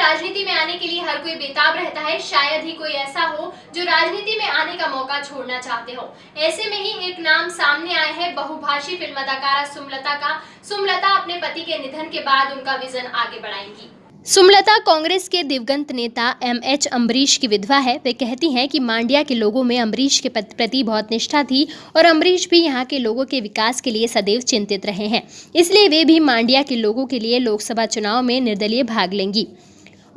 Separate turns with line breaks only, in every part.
राजनीति में आने के लिए हर कोई बेताब रहता है, शायद ही कोई ऐसा हो जो राजनीति में आने का मौका छोड़ना चाहते हो। ऐसे में ही एक नाम सामने आया है, बहुभाषी फ़िल्म अदाकारा सुमलता का। सुमलता अपने पति के निधन के बाद उनका विजन आगे बढ़ाएँगी। सुमलता कांग्रेस के दिवंगत नेता एम एच अम्बरीश की विधवा है। वे कहती हैं कि मांड्या के लोगों में अम्बरीश के प्रति बहुत निष्ठा थी और अम्बरीश भी यहाँ के लोगों के विकास के लिए सदैव चिंतित रहे हैं। इसलिए वे भी मांड्या के लोगों के लिए लोकसभा चुनाव में निर्दलीय भाग लेंगी।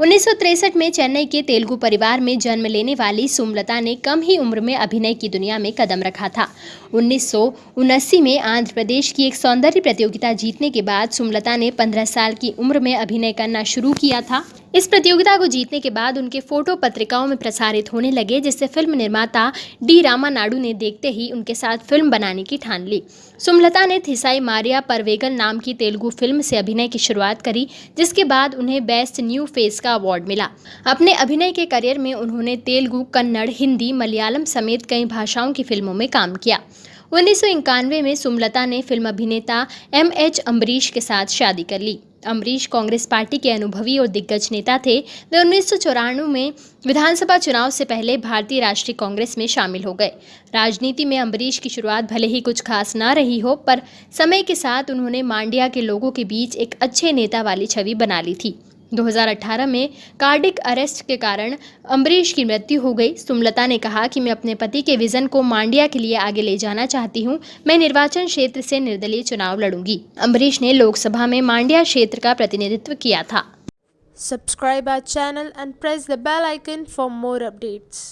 उन्नीस में चेन्नई के तेलुगु परिवार में जन्म लेने वाली सुमलता ने कम ही उम्र में अभिनय की दुनिया में कदम रखा था। उन्नीस में आंध्र प्रदेश की एक सौंदर्य प्रतियोगिता जीतने के बाद सुमलता ने 15 साल की उम्र में अभिनय करना शुरू किया था। इस प्रतियोगिता को जीतने के बाद उनके फ़ोटो पत्रिकाओं में प्रसारित होने लगे, जिससे फ़िल्म निर्माता डी रामा नाडू ने देखते ही उनके साथ फ़िल्म बनाने की ठान ली। सुमलता ने थिसाई मारिया परवेगन नाम की तेलुगु फ़िल्म से अभिनय की शुरुआत करी, जिसके बाद उन्हें बेस्ट न्यू फेस का अवार्ड मिला। अपने अभिनय के करियर में उन्होंने तेलुगु, कन्नड़, हिंदी, मलयालम समेत कई भाषाओं की फ़िल्मों में काम किया। उन्नीस सौ इक्यानवे में सुमलता ने फ़िल्म अभिनेता एम एच अम्बरीश के साथ शादी कर ली। अमरीश कांग्रेस पार्टी के अनुभवी और दिग्गज नेता थे। वे उन्नीस सौ चौरानवे में विधानसभा चुनाव से पहले भारतीय राष्ट्रीय कांग्रेस में शामिल हो गए। राजनीति में अम्बरीश की शुरुआत भले ही कुछ खास ना रही हो, पर समय के साथ उन्होंने मांडिया के लोगों के बीच एक अच्छे नेता वाली छवि बना ली थी। 2018 में कार्डिक अरेस्ट के कारण अम्बरीश की मृत्यु हो गई। सुमलता ने कहा कि मैं अपने पति के विजन को मांडिया के लिए आगे ले जाना चाहती हूँ। मैं निर्वाचन क्षेत्र से निर्दलीय चुनाव लड़ूँगी। अम्बरीश ने लोकसभा में मांडिया क्षेत्र का प्रतिनिधित्व किया था।
Subscribe our channel and press the bell icon for more updates.